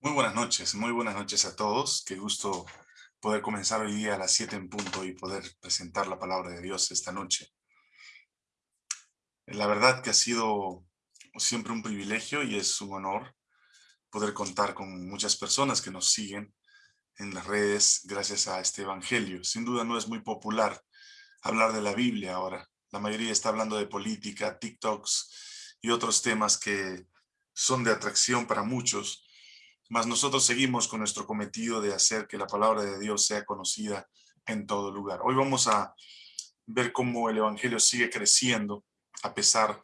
Muy buenas noches, muy buenas noches a todos. Qué gusto poder comenzar hoy día a las 7 en punto y poder presentar la palabra de Dios esta noche. La verdad que ha sido siempre un privilegio y es un honor poder contar con muchas personas que nos siguen en las redes gracias a este evangelio. Sin duda no es muy popular hablar de la Biblia ahora. La mayoría está hablando de política, TikToks y otros temas que son de atracción para muchos, mas nosotros seguimos con nuestro cometido de hacer que la palabra de Dios sea conocida en todo lugar. Hoy vamos a ver cómo el evangelio sigue creciendo a pesar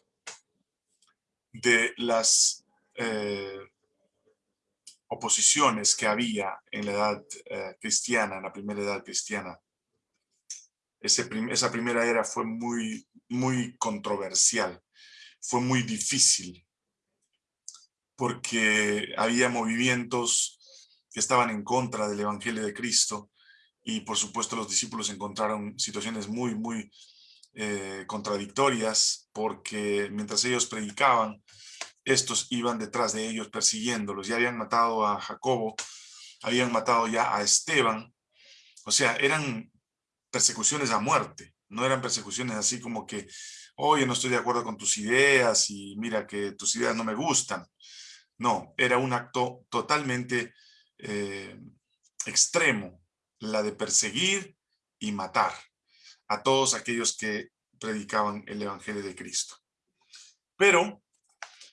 de las eh, oposiciones que había en la edad eh, cristiana, en la primera edad cristiana. esa primera era fue muy, muy controversial, fue muy difícil porque había movimientos que estaban en contra del Evangelio de Cristo y por supuesto los discípulos encontraron situaciones muy, muy eh, contradictorias porque mientras ellos predicaban, estos iban detrás de ellos persiguiéndolos. Ya habían matado a Jacobo, habían matado ya a Esteban. O sea, eran persecuciones a muerte, no eran persecuciones así como que, oye, no estoy de acuerdo con tus ideas y mira que tus ideas no me gustan. No, era un acto totalmente eh, extremo, la de perseguir y matar a todos aquellos que predicaban el Evangelio de Cristo. Pero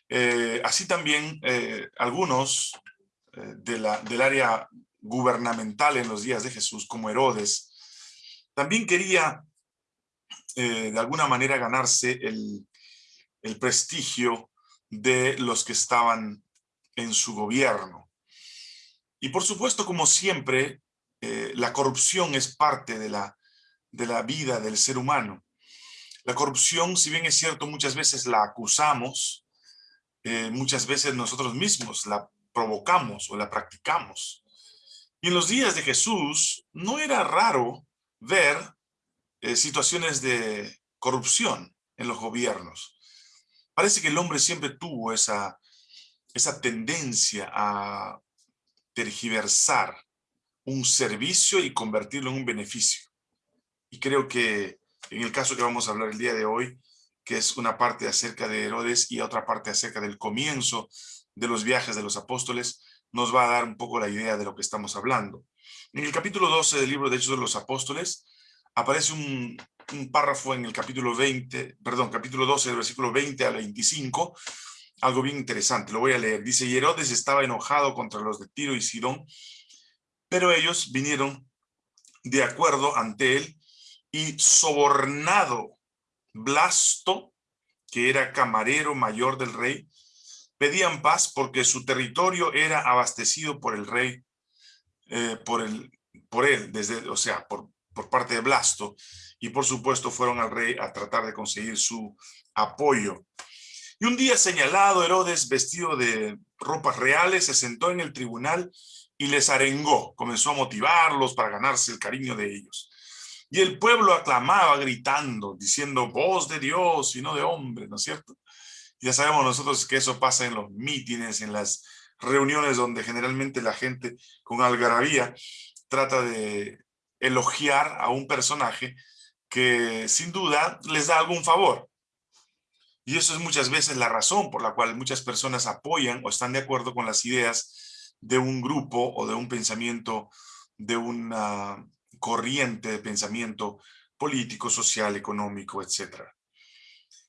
eh, así también eh, algunos del área gubernamental en los días de Jesús, como Herodes, también quería de alguna manera ganarse el prestigio de los que estaban en su gobierno. Y por supuesto, como siempre, eh, la corrupción es parte de la, de la vida del ser humano. La corrupción, si bien es cierto, muchas veces la acusamos, eh, muchas veces nosotros mismos la provocamos o la practicamos. Y en los días de Jesús no era raro ver eh, situaciones de corrupción en los gobiernos. Parece que el hombre siempre tuvo esa, esa tendencia a tergiversar un servicio y convertirlo en un beneficio. Y creo que en el caso que vamos a hablar el día de hoy, que es una parte acerca de Herodes y otra parte acerca del comienzo de los viajes de los apóstoles, nos va a dar un poco la idea de lo que estamos hablando. En el capítulo 12 del libro de Hechos de los Apóstoles, aparece un, párrafo en el capítulo 20, perdón, capítulo 12, del versículo 20 al 25, algo bien interesante, lo voy a leer. Dice, y Herodes estaba enojado contra los de Tiro y Sidón, pero ellos vinieron de acuerdo ante él y sobornado Blasto, que era camarero mayor del rey, pedían paz porque su territorio era abastecido por el rey, eh, por, él, desde, o sea, por, por parte de Blasto, y por supuesto fueron al rey a tratar de conseguir su apoyo. Y un día señalado, Herodes, vestido de ropas reales, se sentó en el tribunal y les arengó, comenzó a motivarlos para ganarse el cariño de ellos. Y el pueblo aclamaba gritando, diciendo, voz de Dios y no de hombre, ¿no es cierto? Ya sabemos nosotros que eso pasa en los mítines, en las reuniones donde generalmente la gente con algarabía trata de elogiar a un personaje que sin duda les da algún favor. Y eso es muchas veces la razón por la cual muchas personas apoyan o están de acuerdo con las ideas de un grupo o de un pensamiento, de una corriente de pensamiento político, social, económico, etc.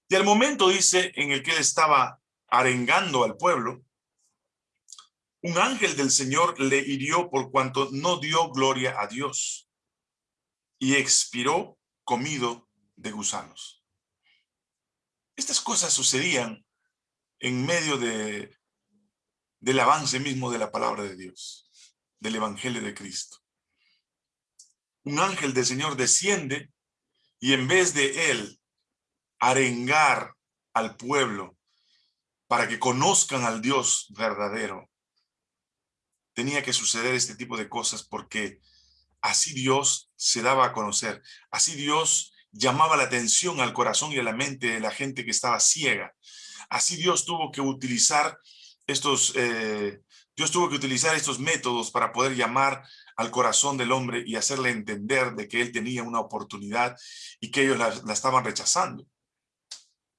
Y al momento, dice, en el que él estaba arengando al pueblo, un ángel del Señor le hirió por cuanto no dio gloria a Dios y expiró comido de gusanos. Estas cosas sucedían en medio de, del avance mismo de la palabra de Dios, del evangelio de Cristo. Un ángel del Señor desciende y en vez de él arengar al pueblo para que conozcan al Dios verdadero, tenía que suceder este tipo de cosas porque así Dios se daba a conocer, así Dios llamaba la atención al corazón y a la mente de la gente que estaba ciega. Así Dios tuvo que utilizar estos, eh, Dios tuvo que utilizar estos métodos para poder llamar al corazón del hombre y hacerle entender de que él tenía una oportunidad y que ellos la, estaban rechazando.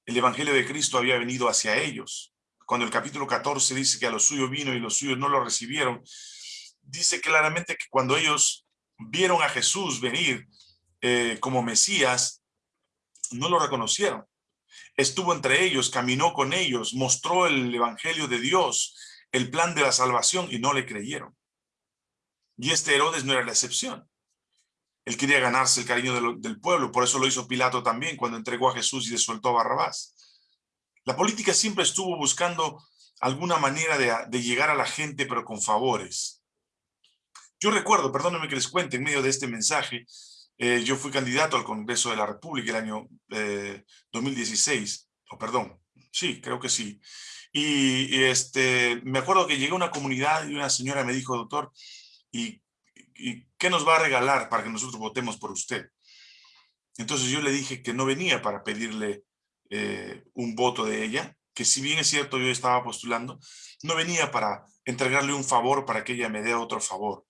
El evangelio de Cristo había venido hacia ellos. Cuando el capítulo 14 dice que a los suyos vino y los suyos no lo recibieron, dice claramente que cuando ellos vieron a Jesús venir eh, como Mesías, no lo reconocieron. Estuvo entre ellos, caminó con ellos, mostró el evangelio de Dios, el plan de la salvación y no le creyeron. Y este Herodes no era la excepción. Él quería ganarse el cariño del pueblo, por eso lo hizo Pilato también cuando entregó a Jesús y le soltó a Barrabás. La política siempre estuvo buscando alguna manera de, llegar a la gente, pero con favores. Yo recuerdo, perdónenme que les cuente, en medio de este mensaje, eh, yo fui candidato al Congreso de la República el año 2016, eh, o perdón, sí, creo que sí. Y, este, me acuerdo que llegué a una comunidad y una señora me dijo, doctor, ¿y, ¿y qué nos va a regalar para que nosotros votemos por usted? Entonces yo le dije que no venía para pedirle eh, un voto de ella, que si bien es cierto yo estaba postulando, no venía para entregarle un favor para que ella me dé otro favor.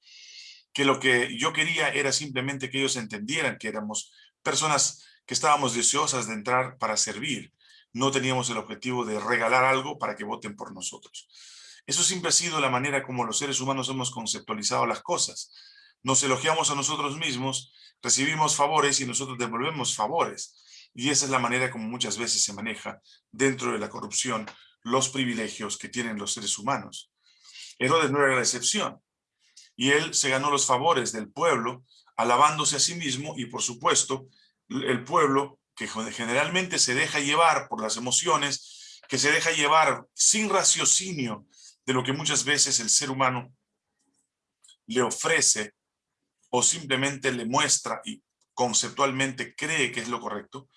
Que lo que yo quería era simplemente que ellos entendieran que éramos personas que estábamos deseosas de entrar para servir. No teníamos el objetivo de regalar algo para que voten por nosotros. Eso siempre ha sido la manera como los seres humanos hemos conceptualizado las cosas. Nos elogiamos a nosotros mismos, recibimos favores y nosotros devolvemos favores. Y esa es la manera como muchas veces se maneja dentro de la corrupción los privilegios que tienen los seres humanos. Herodes no era la excepción. Y él se ganó los favores del pueblo, alabándose a sí mismo y por supuesto el pueblo que generalmente se deja llevar por las emociones, que se deja llevar sin raciocinio de lo que muchas veces el ser humano le ofrece o simplemente le muestra y conceptualmente cree que es lo correcto,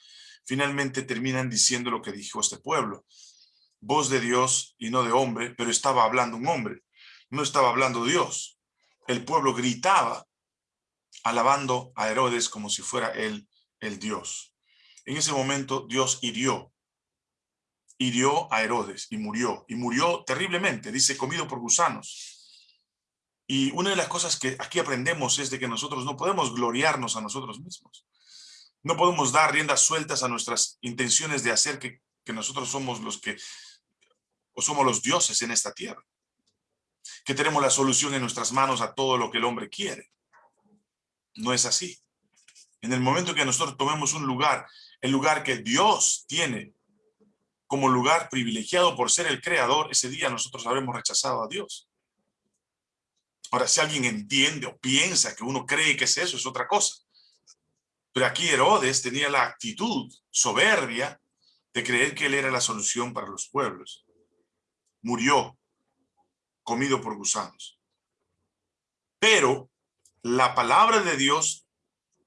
finalmente terminan diciendo lo que dijo este pueblo. Voz de Dios y no de hombre, pero estaba hablando un hombre, no estaba hablando Dios. El pueblo gritaba, alabando a Herodes como si fuera él el Dios. En ese momento Dios hirió, hirió a Herodes y murió, y murió terriblemente, dice, comido por gusanos. Y una de las cosas que aquí aprendemos es de que nosotros no podemos gloriarnos a nosotros mismos. No podemos dar riendas sueltas a nuestras intenciones de hacer que, nosotros somos los que, o somos los dioses en esta tierra. Que tenemos la solución en nuestras manos a todo lo que el hombre quiere. No es así. En el momento que nosotros tomemos un lugar, el lugar que Dios tiene como lugar privilegiado por ser el creador, ese día nosotros habremos rechazado a Dios. Ahora, si alguien entiende o piensa que uno cree que es eso, es otra cosa. Pero aquí Herodes tenía la actitud soberbia de creer que él era la solución para los pueblos. Murió comido por gusanos. Pero la palabra de Dios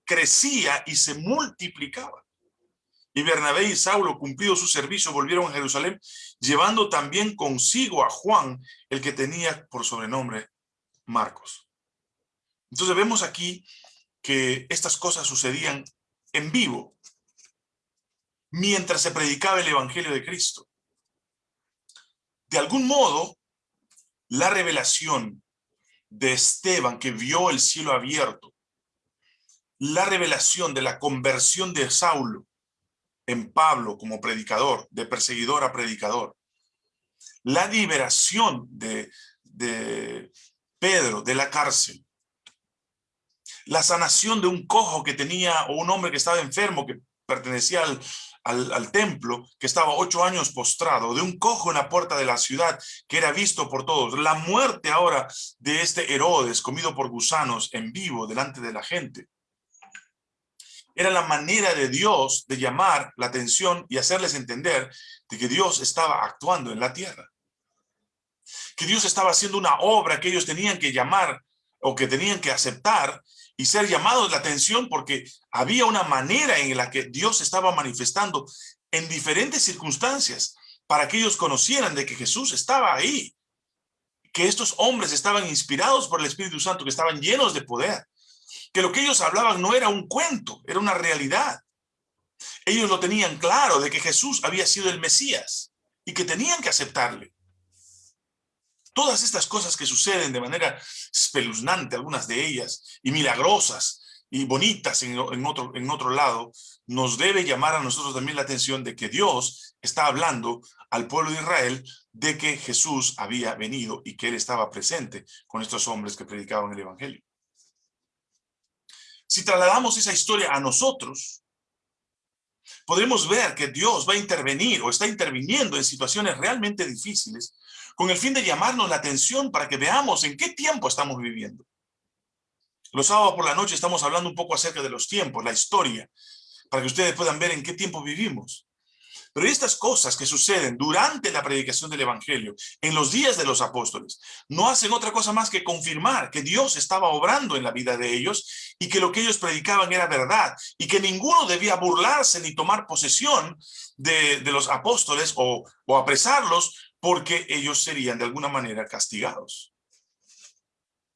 crecía y se multiplicaba. Y Bernabé y Saulo, cumplido su servicio, volvieron a Jerusalén, llevando también consigo a Juan, el que tenía por sobrenombre Marcos. Entonces vemos aquí que estas cosas sucedían en vivo mientras se predicaba el Evangelio de Cristo. De algún modo, la revelación de Esteban que vio el cielo abierto, la revelación de la conversión de Saulo en Pablo como predicador, de perseguidor a predicador, la liberación de, de Pedro de la cárcel, la sanación de un cojo que tenía, o un hombre que estaba enfermo, que pertenecía al, al, templo, que estaba ocho años postrado, de un cojo en la puerta de la ciudad, que era visto por todos. La muerte ahora de este Herodes, comido por gusanos en vivo delante de la gente. Era la manera de Dios de llamar la atención y hacerles entender de que Dios estaba actuando en la tierra. Que Dios estaba haciendo una obra que ellos tenían que llamar o que tenían que aceptar y ser llamados la atención porque había una manera en la que Dios estaba manifestando en diferentes circunstancias para que ellos conocieran de que Jesús estaba ahí, que estos hombres estaban inspirados por el Espíritu Santo, que estaban llenos de poder, que lo que ellos hablaban no era un cuento, era una realidad. Ellos lo tenían claro de que Jesús había sido el Mesías y que tenían que aceptarle. Todas estas cosas que suceden de manera espeluznante, algunas de ellas, y milagrosas, y bonitas en, otro, en otro lado, nos debe llamar a nosotros también la atención de que Dios está hablando al pueblo de Israel de que Jesús había venido y que él estaba presente con estos hombres que predicaban el evangelio. Si trasladamos esa historia a nosotros, podremos ver que Dios va a intervenir o está interviniendo en situaciones realmente difíciles con el fin de llamarnos la atención para que veamos en qué tiempo estamos viviendo. Los sábados por la noche estamos hablando un poco acerca de los tiempos, la historia, para que ustedes puedan ver en qué tiempo vivimos. Pero estas cosas que suceden durante la predicación del Evangelio, en los días de los apóstoles, no hacen otra cosa más que confirmar que Dios estaba obrando en la vida de ellos y que lo que ellos predicaban era verdad y que ninguno debía burlarse ni tomar posesión de, los apóstoles o, o apresarlos porque ellos serían de alguna manera castigados.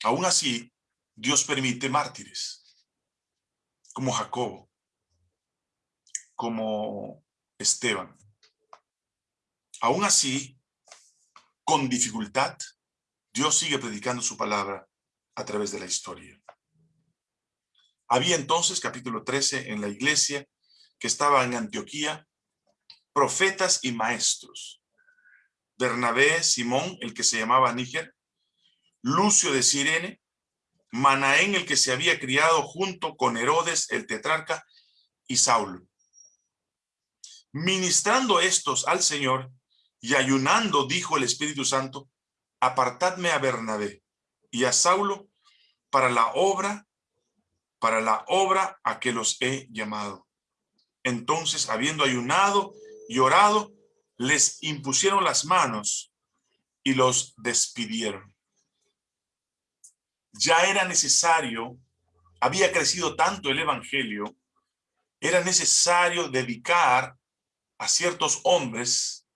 Aún así, Dios permite mártires, como Jacobo, como Esteban. Aún así, con dificultad, Dios sigue predicando su palabra a través de la historia. Había entonces, capítulo 13, en la iglesia que estaba en Antioquía, profetas y maestros. Bernabé, Simón, el que se llamaba Níger, Lucio de Sirene, Manaén el que se había criado junto con Herodes el tetrarca y Saulo. Ministrando estos al Señor y ayunando, dijo el Espíritu Santo, apartadme a Bernabé y a Saulo para la obra, para la obra a que los he llamado. Entonces, habiendo ayunado y orado, les impusieron las manos y los despidieron. Ya era necesario, había crecido tanto el evangelio, era necesario dedicar a ciertos hombres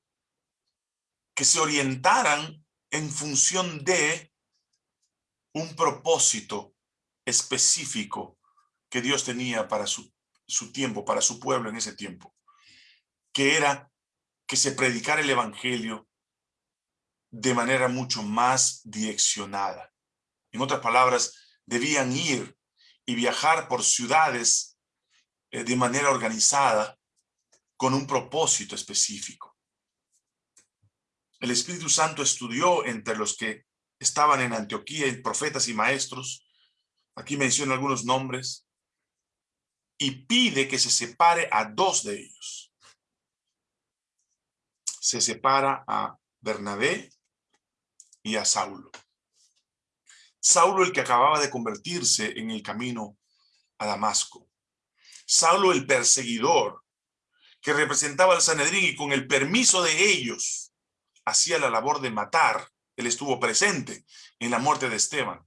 que se orientaran en función de un propósito específico que Dios tenía para su, su tiempo, para su pueblo en ese tiempo, que era que se predicara el evangelio de manera mucho más direccionada. En otras palabras, debían ir y viajar por ciudades eh, de manera organizada con un propósito específico. El Espíritu Santo estudió entre los que estaban en Antioquía, profetas y maestros, aquí menciono algunos nombres, y pide que se separe a dos de ellos. Se separa a Bernabé y a Saulo. Saulo el que acababa de convertirse en el camino a Damasco. Saulo el perseguidor que representaba al Sanedrín y con el permiso de ellos hacía la labor de matar. Él estuvo presente en la muerte de Esteban.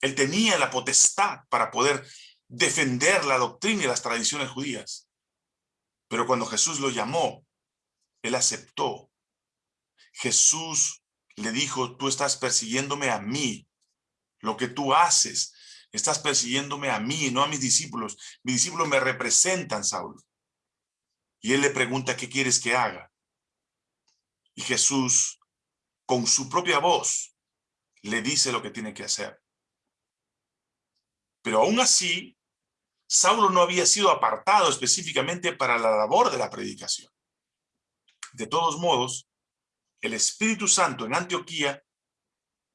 Él tenía la potestad para poder defender la doctrina y las tradiciones judías. Pero cuando Jesús lo llamó, él aceptó. Jesús le dijo, tú estás persiguiéndome a mí, lo que tú haces. Estás persiguiéndome a mí, no a mis discípulos. Mis discípulos me representan, Saulo. Y él le pregunta, ¿qué quieres que haga? Y Jesús, con su propia voz, le dice lo que tiene que hacer. Pero aún así, Saulo no había sido apartado específicamente para la labor de la predicación. De todos modos, el Espíritu Santo en Antioquía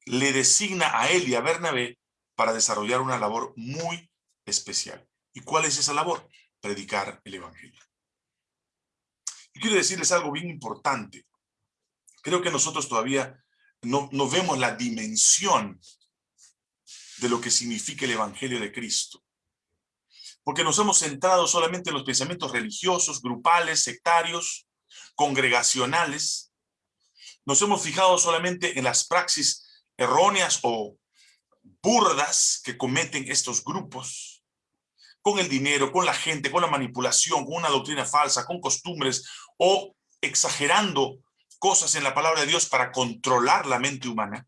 le designa a él y a Bernabé para desarrollar una labor muy especial. ¿Y cuál es esa labor? Predicar el Evangelio. Y quiero decirles algo bien importante. Creo que nosotros todavía no, no vemos la dimensión de lo que significa el Evangelio de Cristo. Porque nos hemos centrado solamente en los pensamientos religiosos, grupales, sectarios, congregacionales. Nos hemos fijado solamente en las praxis erróneas o burdas que cometen estos grupos con el dinero, con la gente, con la manipulación, con una doctrina falsa, con costumbres o exagerando cosas en la palabra de Dios para controlar la mente humana,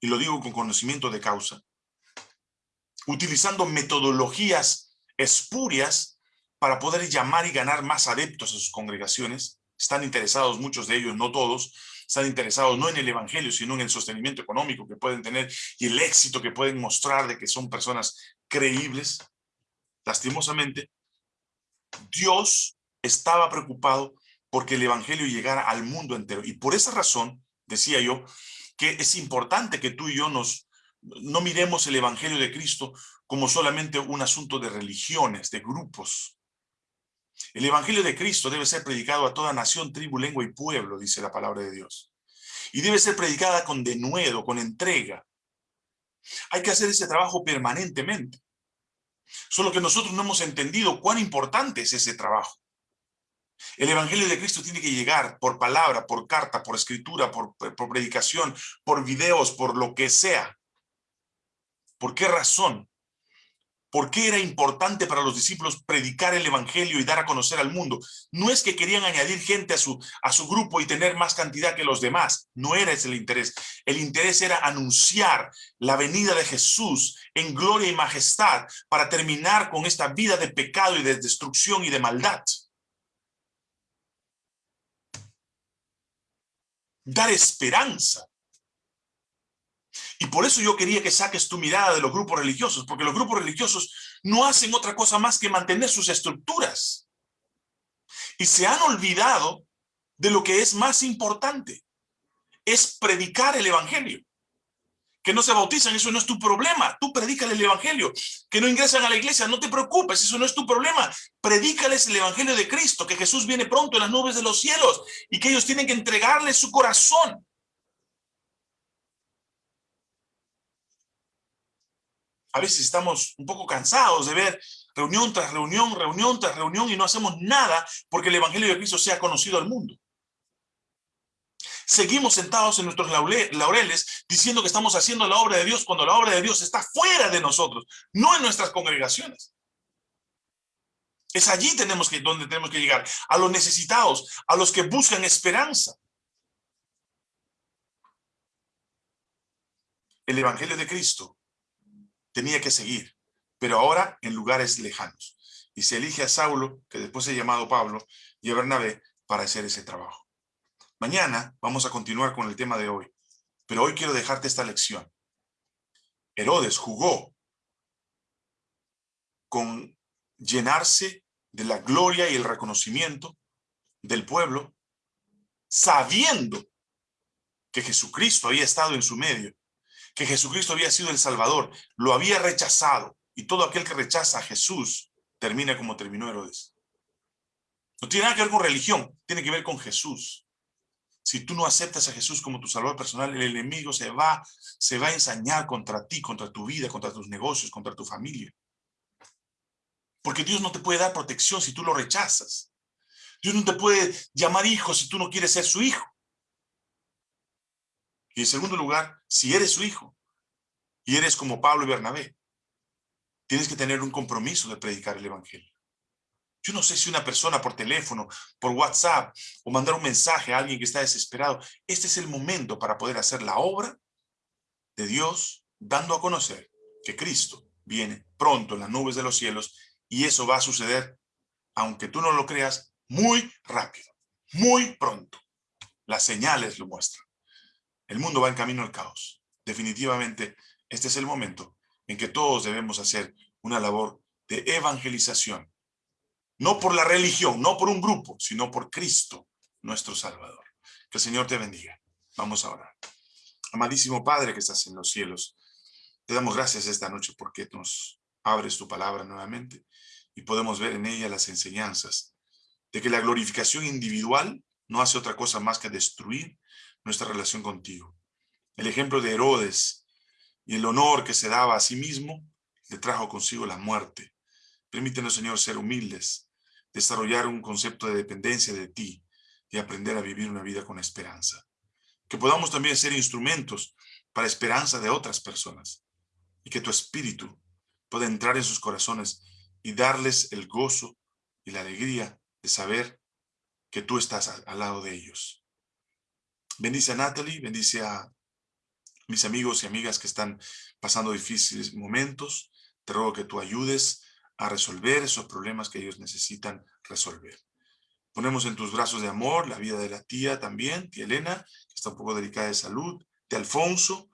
y lo digo con conocimiento de causa, utilizando metodologías espurias para poder llamar y ganar más adeptos a sus congregaciones, están interesados muchos de ellos, no todos, están interesados no en el evangelio, sino en el sostenimiento económico que pueden tener y el éxito que pueden mostrar de que son personas creíbles. Lastimosamente, Dios estaba preocupado porque el evangelio llegara al mundo entero. Y por esa razón, decía yo, que es importante que tú y yo nos, no miremos el evangelio de Cristo como solamente un asunto de religiones, de grupos. El evangelio de Cristo debe ser predicado a toda nación, tribu, lengua y pueblo, dice la palabra de Dios. Y debe ser predicada con denuedo, con entrega. Hay que hacer ese trabajo permanentemente. Solo que nosotros no hemos entendido cuán importante es ese trabajo. El Evangelio de Cristo tiene que llegar por palabra, por carta, por escritura, por, por predicación, por videos, por lo que sea. ¿Por qué razón? ¿Por qué era importante para los discípulos predicar el evangelio y dar a conocer al mundo? No es que querían añadir gente a su, a su grupo y tener más cantidad que los demás. No era ese el interés. El interés era anunciar la venida de Jesús en gloria y majestad para terminar con esta vida de pecado y de destrucción y de maldad. Dar esperanza. Y por eso yo quería que saques tu mirada de los grupos religiosos, porque los grupos religiosos no hacen otra cosa más que mantener sus estructuras. Y se han olvidado de lo que es más importante, es predicar el evangelio. Que no se bautizan, eso no es tu problema, tú predícale el evangelio. Que no ingresan a la iglesia, no te preocupes, eso no es tu problema. Predícales el evangelio de Cristo, que Jesús viene pronto en las nubes de los cielos y que ellos tienen que entregarle su corazón a veces estamos un poco cansados de ver reunión tras reunión, reunión tras reunión y no hacemos nada porque el Evangelio de Cristo sea conocido al mundo. Seguimos sentados en nuestros laureles diciendo que estamos haciendo la obra de Dios cuando la obra de Dios está fuera de nosotros, no en nuestras congregaciones. Es allí donde tenemos que llegar, a los necesitados, a los que buscan esperanza. El Evangelio de Cristo tenía que seguir, pero ahora en lugares lejanos. Y se elige a Saulo, que después ha llamado Pablo, y a Bernabé para hacer ese trabajo. Mañana vamos a continuar con el tema de hoy, pero hoy quiero dejarte esta lección. Herodes jugó con llenarse de la gloria y el reconocimiento del pueblo, sabiendo que Jesucristo había estado en su medio que Jesucristo había sido el Salvador, lo había rechazado, y todo aquel que rechaza a Jesús termina como terminó Herodes. No tiene nada que ver con religión, tiene que ver con Jesús. Si tú no aceptas a Jesús como tu Salvador personal, el enemigo se va, se va a ensañar contra ti, contra tu vida, contra tus negocios, contra tu familia. Porque Dios no te puede dar protección si tú lo rechazas. Dios no te puede llamar hijo si tú no quieres ser su hijo. Y en segundo lugar, si eres su hijo y eres como Pablo y Bernabé, tienes que tener un compromiso de predicar el evangelio. Yo no sé si una persona por teléfono, por WhatsApp o mandar un mensaje a alguien que está desesperado, este es el momento para poder hacer la obra de Dios dando a conocer que Cristo viene pronto en las nubes de los cielos y eso va a suceder, aunque tú no lo creas, muy rápido, muy pronto. Las señales lo muestran. El mundo va en camino al caos. Definitivamente, este es el momento en que todos debemos hacer una labor de evangelización. No por la religión, no por un grupo, sino por Cristo, nuestro Salvador. Que el Señor te bendiga. Vamos a orar. Amadísimo Padre que estás en los cielos, te damos gracias esta noche porque nos abres tu palabra nuevamente y podemos ver en ella las enseñanzas de que la glorificación individual no hace otra cosa más que destruir nuestra relación contigo. El ejemplo de Herodes y el honor que se daba a sí mismo le trajo consigo la muerte. Permítenos, Señor, ser humildes, desarrollar un concepto de dependencia de ti y aprender a vivir una vida con esperanza. Que podamos también ser instrumentos para esperanza de otras personas y que tu espíritu pueda entrar en sus corazones y darles el gozo y la alegría de saber que tú estás al lado de ellos. Bendice a Natalie, bendice a mis amigos y amigas que están pasando difíciles momentos. Te ruego que tú ayudes a resolver esos problemas que ellos necesitan resolver. Ponemos en tus brazos de amor la vida de la tía también, tía Elena, que está un poco delicada de salud, de Alfonso,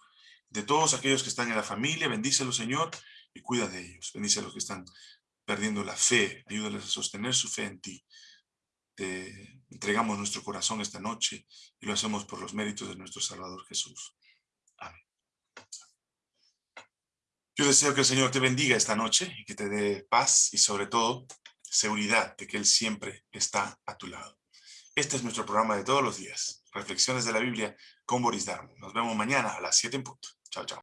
de todos aquellos que están en la familia, bendícelos, Señor, y cuida de ellos. Bendice a los que están perdiendo la fe, ayúdales a sostener su fe en ti. Te entregamos nuestro corazón esta noche y lo hacemos por los méritos de nuestro Salvador Jesús. Amén. Yo deseo que el Señor te bendiga esta noche y que te dé paz y sobre todo seguridad de que Él siempre está a tu lado. Este es nuestro programa de todos los días, Reflexiones de la Biblia con Boris Darmo. Nos vemos mañana a las 7 en punto. Chao, chao.